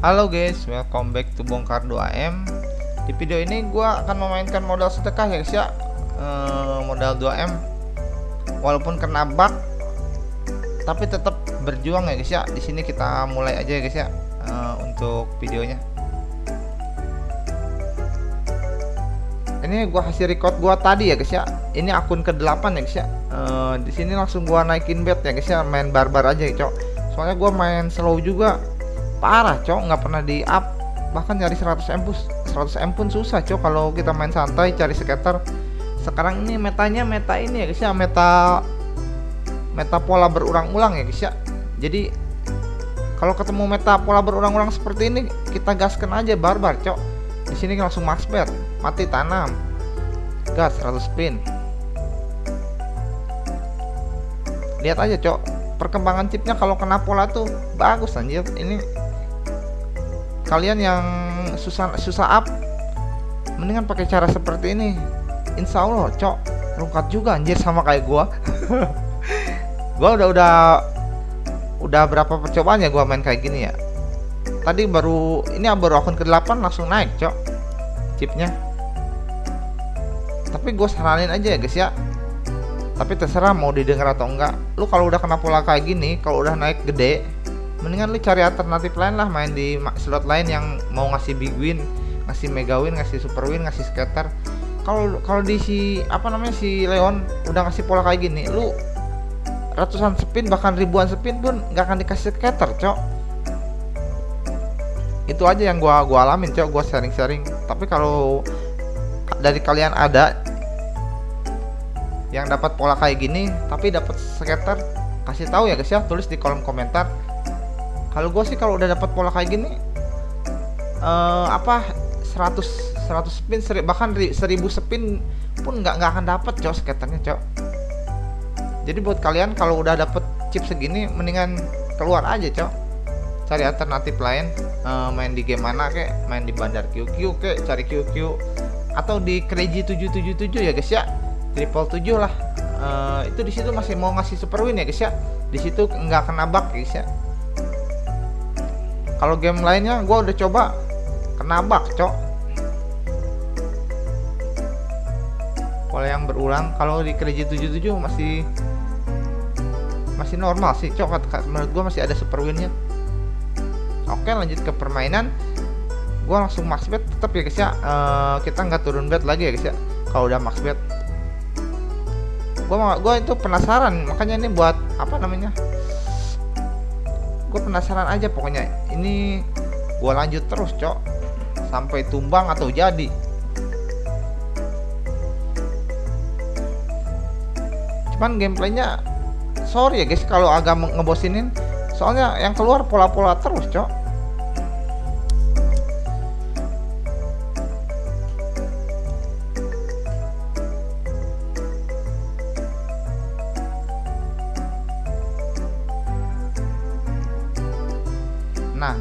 Halo guys, welcome back to Bongkar 2M Di video ini gue akan memainkan modal sedekah ya guys ya. E, Modal 2M Walaupun kena bug Tapi tetap berjuang ya guys ya. Di sini kita mulai aja ya guys ya e, Untuk videonya. Ini gue hasil record gue tadi ya guys ya. Ini akun ke-8 ya guys ya. E, Di sini langsung gue naikin bet ya guys ya. Main barbar aja ya cok. Soalnya gue main slow juga parah cok nggak pernah di up bahkan nyari 100 m pun 100 m pun susah cok kalau kita main santai cari skater. Sekarang ini metanya meta ini ya guys ya meta meta pola berulang-ulang ya guys ya jadi kalau ketemu meta pola berulang-ulang seperti ini kita gaskan aja barbar cok di sini langsung max bet mati tanam. Gas 100 spin lihat aja cok perkembangan chipnya kalau kena pola tuh bagus anjir. Ini kalian yang susah susah up mendingan pakai cara seperti ini. Insya Allah cok rungkat juga anjir sama kayak gua. Gua udah udah udah berapa percobaan ya gua main kayak gini ya? Tadi baru ini baru akun ke-8 langsung naik cok chipnya. Tapi gue saranin aja ya guys ya. Tapi terserah mau didengar atau enggak. Lu kalau udah kena pola kayak gini kalau udah naik gede mendingan lu cari alternatif lain lah main di slot lain yang mau ngasih big win ngasih mega win ngasih super win ngasih scatter. Kalau kalau di si apa namanya si Leon udah ngasih pola kayak gini lu ratusan spin bahkan ribuan spin pun nggak akan dikasih scatter cok. Itu aja yang gua gua alamin cok gua sharing-sharing. Tapi kalau dari kalian ada yang dapat pola kayak gini tapi dapat scatter kasih tahu ya guys ya. Tulis di kolom komentar kalau gue sih kalau udah dapat pola kayak gini uh, apa 100 100 spin seri, bahkan 1000 spin pun nggak nggak akan dapat cok skaternya cok. Jadi buat kalian kalau udah dapet chip segini mendingan keluar aja cok. Cari alternatif lain uh, main di game mana kek main di bandar QQ kek cari QQ atau di Crazy 777 ya guys ya. Triple 7 lah. Uh, itu di situ masih mau ngasih super win ya guys ya. Di situ nggak kena bug guys ya kalau game lainnya gue udah coba. Kena bug cok. Pola yang berulang kalau di Crazy 77 masih masih normal sih cok. Menurut gue masih ada super winnya. Oke lanjut ke permainan. Gue langsung max bet tetap ya guys ya. Uh, kita nggak turun bet lagi ya guys ya. Kalau udah max bet. Gue itu penasaran. Makanya ini buat apa namanya gue penasaran aja pokoknya ini gue lanjut terus cok. Sampai tumbang atau jadi. Cuman gameplaynya sorry ya guys kalau agak ngebosinin soalnya yang keluar pola-pola terus cok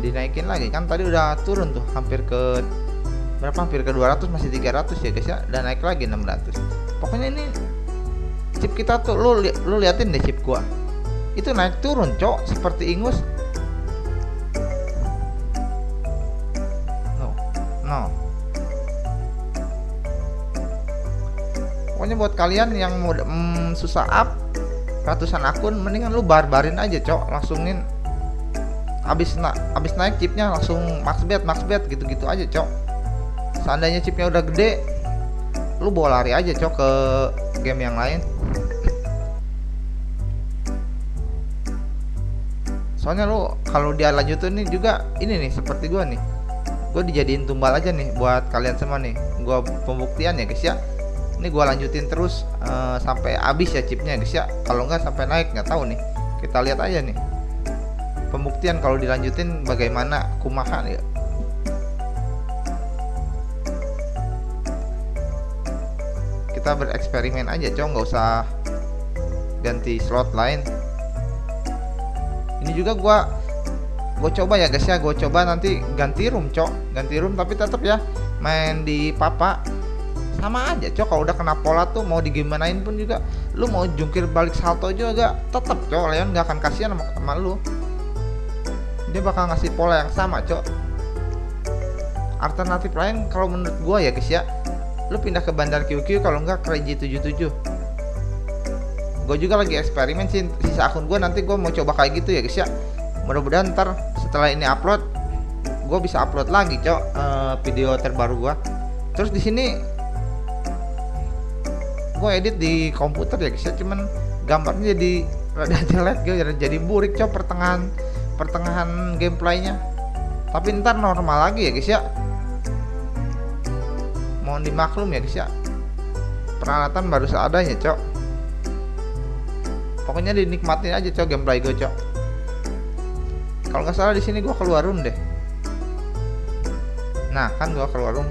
dinaikin lagi. Kan tadi udah turun tuh hampir ke berapa? Hampir ke 200 masih 300 ya guys ya. Dan naik lagi 600 pokoknya ini chip kita tuh lu li lu liatin deh chip gua. Itu naik turun cok seperti ingus. No no. Pokoknya buat kalian yang mau mm, susah up ratusan akun mendingan lu barbarin aja cok langsungin habis na habis naik chipnya langsung max bet max bet gitu-gitu aja cok. Seandainya chipnya udah gede lu bawa lari aja cok ke game yang lain. Soalnya lu kalau dia lanjutin nih juga ini nih seperti gua nih. Gue dijadiin tumbal aja nih buat kalian semua nih. Gua pembuktian ya guys ya. Ini gua lanjutin terus uh, sampai habis ya chipnya guys ya. Kalau nggak sampai naik nggak tahu nih. Kita lihat aja nih pembuktian. Kalau dilanjutin bagaimana kumaha ya? Kita bereksperimen aja cowok nggak usah ganti slot lain. Ini juga gua gue coba ya guys ya. Gue coba nanti ganti room cok ganti room tapi tetap ya main di papa. Sama aja cok kalau udah kena pola tuh mau digimanain pun juga lu mau jungkir balik salto juga tetap cok Leon nggak akan kasihan sama, sama lu dia bakal ngasih pola yang sama cok. Alternatif lain kalau menurut gua ya guys ya lu pindah ke bandar QQ kalau enggak ke J77 gue juga lagi eksperimen sih sisa akun gue nanti gue mau coba kayak gitu ya guys ya. Mudah-mudahan ntar setelah ini upload gue bisa upload lagi cok uh, video terbaru gue terus di sini gue edit di komputer ya guys ya. Cuman gambarnya jadi rada jelek gitu jadi burik cok pertengahan pertengahan gameplaynya. Tapi ntar normal lagi ya guys ya. Mohon dimaklum ya guys ya. Peralatan baru seadanya cok. Pokoknya dinikmatin aja cok gameplay gue cok. Kalau nggak salah di sini gue keluar room deh. Nah kan gue keluar room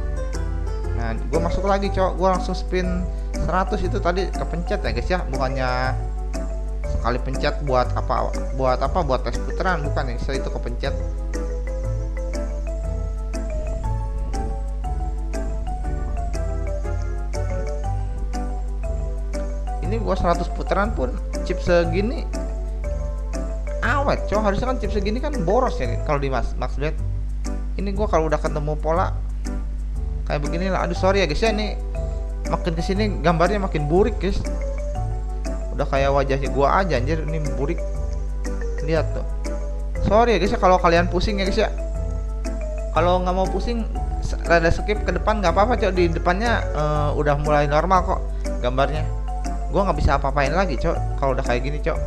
nah gue masuk lagi cok. Gue langsung spin 100 itu tadi kepencet ya guys ya. Bukannya sekali pencet buat apa buat apa? Buat tes putaran bukan ya? Guys itu kepencet. Ini gua 100 putaran pun chip segini. Awet cowok harusnya kan chip segini kan boros ya kalau di Max Max Bet ini gua kalau udah ketemu pola kayak begini lah aduh sorry ya guys ya. Ini makin ke sini gambarnya makin burik guys udah kayak wajahnya gua aja anjir. Ini burik. Lihat tuh. Sorry ya guys ya kalau kalian pusing ya guys ya. Kalau nggak mau pusing rada skip ke depan nggak apa-apa cok. Di depannya uh, udah mulai normal kok gambarnya. Gue nggak bisa apa-apain lagi cok kalau udah kayak gini cok.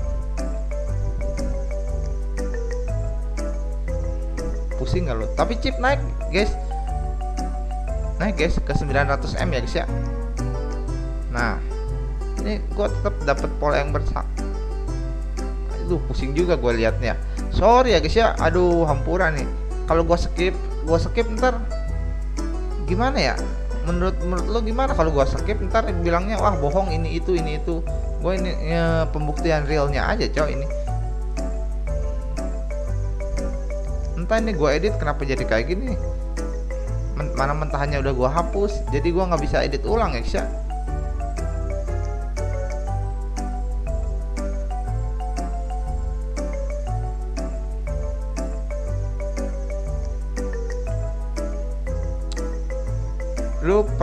Pusing nggak lo tapi chip naik guys. Naik guys ke 900 m ya guys ya. Nah ini gue tetap dapat pola yang bersak itu pusing juga gue liatnya. Sorry ya guys ya. Aduh hampura nih. Kalau gue skip gue skip ntar gimana ya? Menurut menurut lo gimana? Kalau gue skip ntar bilangnya wah bohong ini itu ini itu. Gue ini ya, pembuktian realnya aja cow ini. Entah ini gue edit kenapa jadi kayak gini. Mana mentahannya udah gue hapus jadi gue nggak bisa edit ulang ya. Kisha lu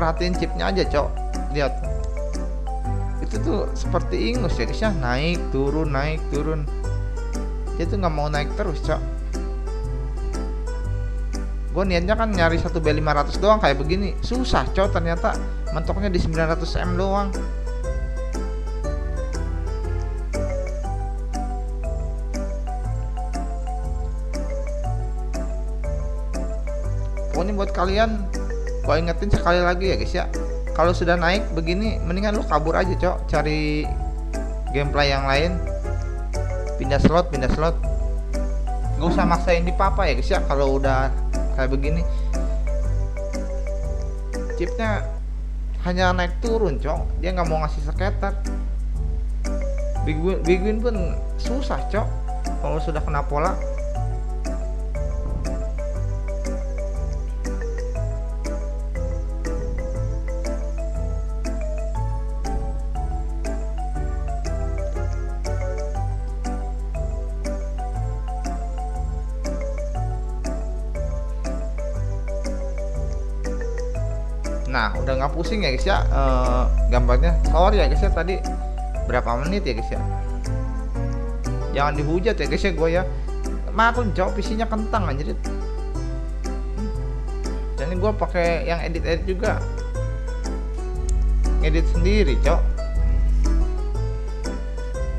perhatiin chipnya aja cok. Lihat. Itu tuh seperti ingus ya guys ya. Naik turun naik turun. Dia tuh nggak mau naik terus cok. Gue niatnya kan nyari satu B500 doang kayak begini. Susah cow ternyata mentoknya di 900M doang. Pokoknya buat kalian gue ingetin sekali lagi ya guys ya. Kalau sudah naik begini mendingan lu kabur aja cok. Cari gameplay yang lain. Pindah slot pindah slot. Nggak usah maksain di papa ya guys ya kalau udah kayak begini. Chipnya hanya naik turun cok. Dia nggak mau ngasih skater big win, big win pun susah cok kalau sudah kena pola nah udah nggak pusing ya guys ya? Uh, gambarnya. Sorry ya guys ya tadi berapa menit ya guys ya? Jangan dihujat ya guys ya gue ya. Maklum cowok PC-nya kentang anjir. Dan ini gue pakai yang edit edit juga. Edit sendiri cok.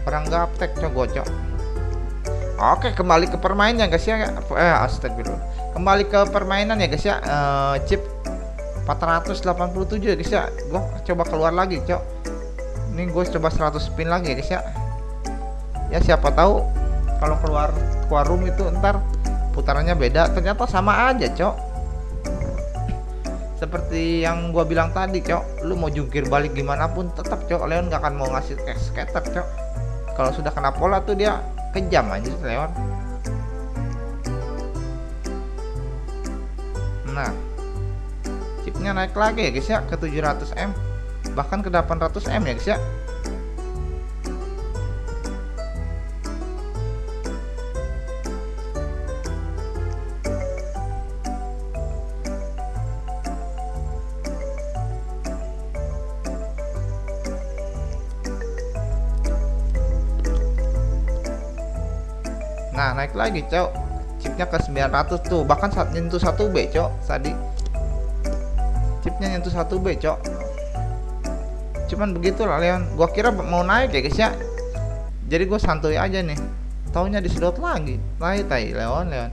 Orang gaptek cok gue cok. Oke kembali ke permainan guys ya. Eh astagfirullah. Kembali ke permainan ya guys ya. Uh, chip 487 ya guys ya. Gue coba keluar lagi cok. Ini gue coba 100 spin lagi guys ya. Ya siapa tahu kalau keluar keluar room itu ntar putarannya beda. Ternyata sama aja cok. Seperti yang gue bilang tadi cok lu mau jungkir balik gimana pun tetap cok Leon gak akan mau ngasih skater cok. Kalau sudah kena pola tuh dia kejam aja Leon. Nah ini naik lagi ya guys ya ke 700M bahkan ke 800M ya guys ya. Nah naik lagi cok. Chipnya ke 900 tuh. Bahkan saat nyentuh 1B cok tadi chipnya nyentuh 1B cok. Cuman begitu lah Leon. Gua kira mau naik ya guys ya. Jadi gue santuy aja nih. Taunya disedot lagi. Tai tai Leon Leon.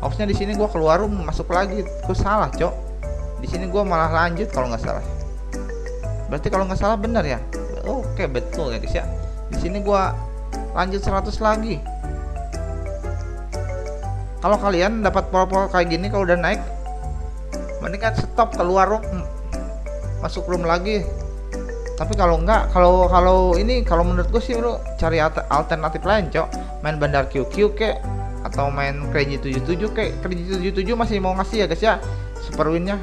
Harusnya di sini gue keluar room masuk lagi. Gue salah cok. Di sini gue malah lanjut kalau nggak salah. Berarti kalau nggak salah benar ya? Oke betul ya guys ya. Di sini gue lanjut 100 lagi. Kalau kalian dapat pola-pola kayak gini kalau udah naik mendingan stop keluar room masuk room lagi. Tapi kalau enggak kalau kalau ini kalau menurut gue sih lu cari alternatif lain cok. Main bandar QQ kek atau main Crazy 77 kayak Crazy 77 masih mau ngasih ya guys ya. Super winnya.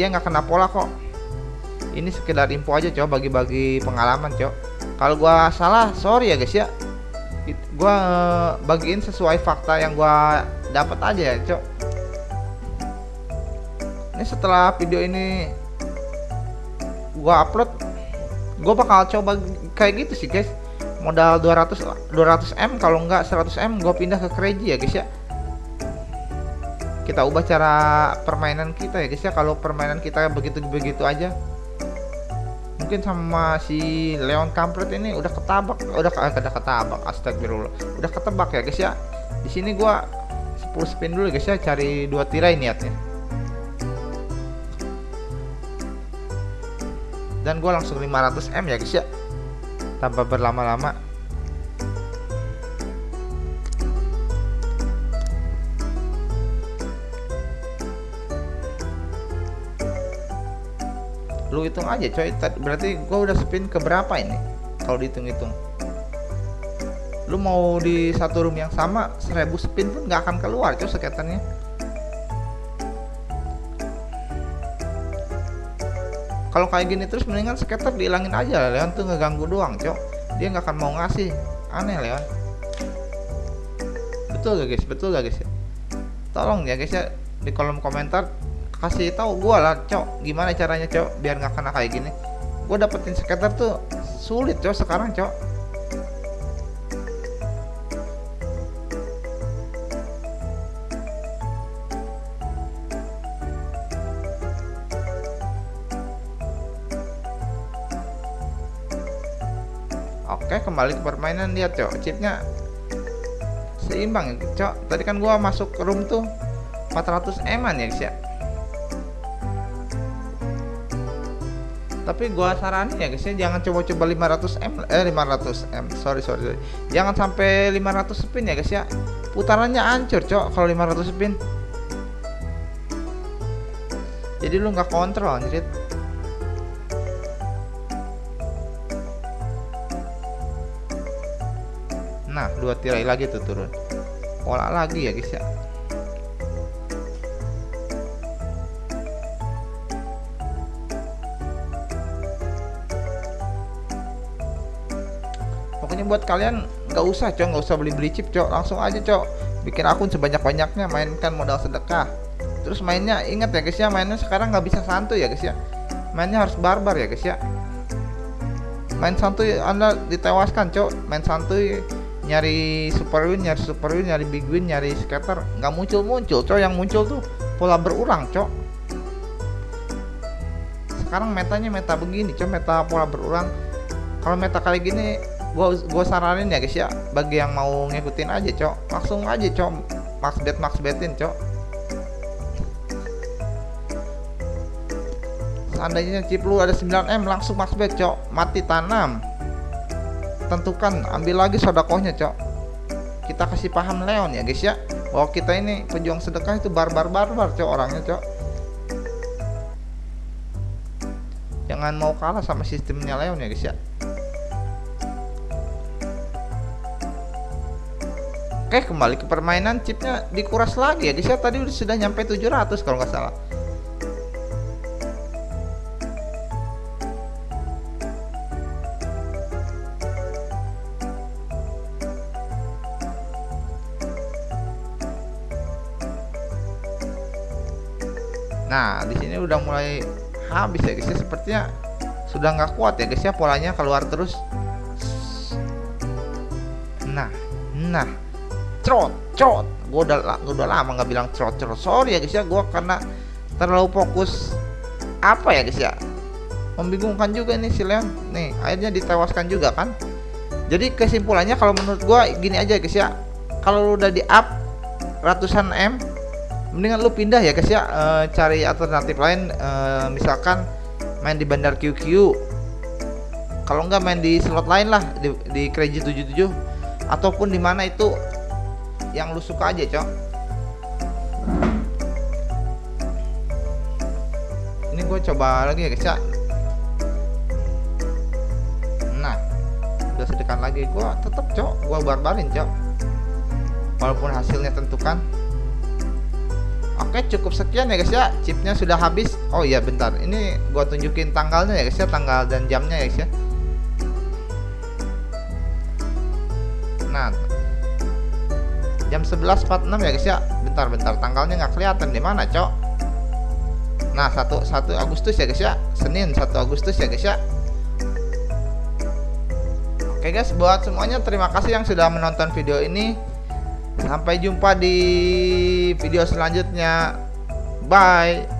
Dia nggak kena pola kok. Ini sekedar info aja coba bagi-bagi pengalaman cok. Kalau gua salah sorry ya guys ya. Gua eh, bagiin sesuai fakta yang gua dapat aja ya cok ini setelah video ini gua upload gua bakal coba kayak gitu sih guys. Modal 200 200 M kalau enggak 100 M gue pindah ke crazy ya guys ya. Kita ubah cara permainan kita ya guys ya. Kalau permainan kita begitu-begitu aja mungkin sama si Leon Kampret ini udah ketabak udah ada ketabak astagfirullah. Udah ketebak ya guys ya. Di sini gua 10 spin dulu guys ya. Cari dua tirai niatnya dan gua langsung 500 M ya guys ya. Tanpa berlama-lama. Lu hitung aja coy. Berarti gua udah spin ke berapa ini? Kalau dihitung-hitung. Lu mau di satu room yang sama 1000 spin pun nggak akan keluar coy skaternya kalau kayak gini terus mendingan skater dihilangin aja Leon tuh ngeganggu doang cok. Dia nggak akan mau ngasih. Aneh Leon. Betul gak guys? Betul gak guys? Tolong ya guys ya di kolom komentar kasih tahu gua lah cok gimana caranya cok biar nggak kena kayak gini. Gua dapetin skater tuh sulit cok sekarang cok kembali ke permainan lihat cok. Chipnya seimbang cok. Tadi kan gua masuk ke room tuh 400 eman ya guys ya. Tapi gua saranin ya guys ya jangan coba-coba 500 m eh 500 m sorry sorry, sorry. jangan sampai 500 spin ya guys ya. Putarannya hancur cok kalau 500 spin. Jadi lu nggak kontrol anjir nah dua tirai lagi tuh turun. Pola lagi ya guys ya. Pokoknya buat kalian nggak usah cok. Nggak usah beli beli chip cok. Langsung aja cok. Bikin akun sebanyak banyaknya mainkan modal sedekah. Terus mainnya ingat ya guys ya mainnya sekarang nggak bisa santuy ya guys ya. Mainnya harus barbar ya guys ya. Main santuy anda ditewaskan cok. Main santuy nyari super win nyari super win nyari big win nyari scatter nggak muncul muncul cok yang muncul tuh pola berulang cok sekarang metanya meta begini cok meta pola berulang. Kalau meta kali gini gua gua saranin ya guys ya. Bagi yang mau ngikutin aja cok langsung aja cok max bet max betin cok seandainya chip lu ada 9M langsung max bet cok mati tanam tentukan. Ambil lagi sodakohnya cok. Kita kasih paham Leon ya guys ya. Bahwa kita ini pejuang sedekah itu barbar barbar cok orangnya cok. Jangan mau kalah sama sistemnya Leon ya guys ya. Oke kembali ke permainan chipnya dikuras lagi ya guys ya. Tadi sudah nyampe 700 kalau nggak salah Nah, di sini udah mulai habis ya guys ya. Sepertinya sudah nggak kuat ya guys ya polanya keluar terus. nah nah trot trot gue udah gua udah lama nggak bilang trot trot sorry ya guys ya gue karena terlalu fokus apa ya guys ya? Membingungkan juga nih si Leon. Nih akhirnya ditewaskan juga kan? Jadi kesimpulannya kalau menurut gue gini aja guys ya. Kalau udah di up ratusan M mendingan lu pindah ya guys ya. E, cari alternatif lain. E, misalkan main di bandar QQ kalau nggak main di slot lain lah di, di Crazy 77 ataupun di mana itu yang lu suka aja cok. Ini gue coba lagi ya guys ya. Nah udah sedekan lagi. Gue tetep cok. Gue barbarin cok. Walaupun hasilnya tentukan Oke cukup sekian ya guys ya. Chipnya sudah habis. Oh iya bentar. Ini gua tunjukin tanggalnya ya guys ya. Tanggal dan jamnya ya guys ya. Nah jam 11.46 ya guys ya. Bentar-bentar tanggalnya nggak kelihatan di mana cok. Nah 1, 1 Agustus ya guys ya. Senin 1 Agustus ya guys ya. Oke guys buat semuanya terima kasih yang sudah menonton video ini Sampai jumpa di video selanjutnya. Bye.